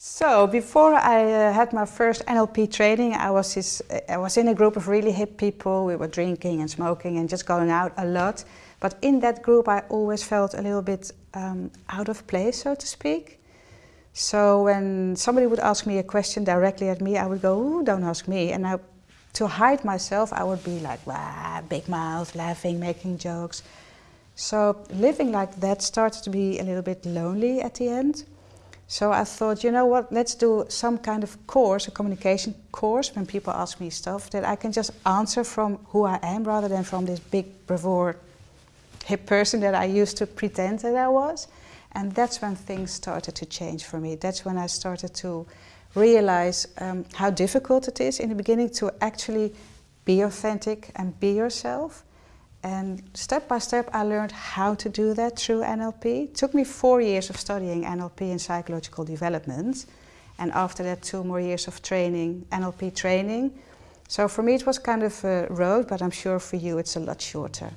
So before I uh, had my first NLP training, I was, I was in a group of really hip people. We were drinking and smoking and just going out a lot. But in that group, I always felt a little bit um, out of place, so to speak. So when somebody would ask me a question directly at me, I would go, Ooh, don't ask me. And I, to hide myself, I would be like, Wah, big mouth, laughing, making jokes. So living like that started to be a little bit lonely at the end. So I thought, you know what, let's do some kind of course, a communication course, when people ask me stuff, that I can just answer from who I am rather than from this big bravura hip person that I used to pretend that I was. And that's when things started to change for me. That's when I started to realize um, how difficult it is in the beginning to actually be authentic and be yourself. And step by step I learned how to do that through NLP. It took me four years of studying NLP and psychological development. And after that two more years of training, NLP training. So for me it was kind of a road, but I'm sure for you it's a lot shorter.